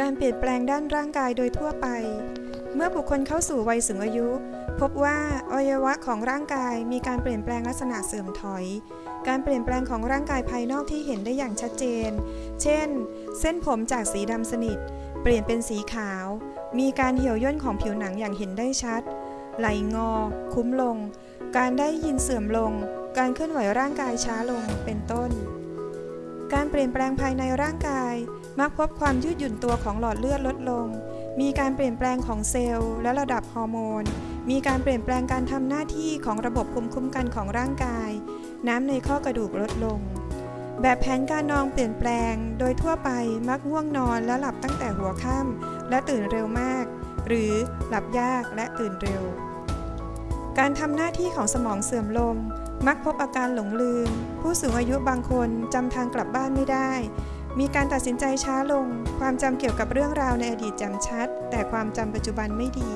การเปลี่ยนแปลงด้านร่างกายโดยทั่วไป เมื่อบุคคลเข้าสู่วัยสูงอายุ พบว่าอวัยวะของร่างกายมีการเปลี่ยนแปลงลักษณะเสื่อมถอย การเปลี่ยนแปลงของร่างกายภายนอกที่เห็นได้อย่างชัดเจน เช่น เส้นผมจากสีดำสนิท เปลี่ยนเป็นสีขาว มีการเหี่ยวย่นของผิวหนังอย่างเห็นได้ชัด ไหลงอ คุ้มลง การได้ยินเสื่อมลง การเคลื่อนไหวร่างกายช้าลง เป็นต้น การเปลี่ยนแปลงภายในร่างกาย มักพบความยืดหยุ่นตัวของหลอดเลือดลดลง มีการเปลี่ยนแปลงของเซลล์และระดับฮอร์โมน มีการเปลี่ยนแปลงการทำหน้าที่ของระบบภูมิคุ้มกันของร่างกาย น้ำในข้อกระดูกลดลง แบบแผนการนอนเปลี่ยนแปลง โดยทั่วไปมักง่วงนอนและหลับตั้งแต่หัวค่ำและตื่นเร็วมาก หรือหลับยากและตื่นเร็ว การทำหน้าที่ของสมองเสื่อมลง มักพบอาการหลงลืม ผู้สูงอายุบางคนจำทางกลับบ้านไม่ได้ มีการตัดสินใจช้าลง ความจำเกี่ยวกับเรื่องราวในอดีตจำชัด แต่ความจำปัจจุบันไม่ดี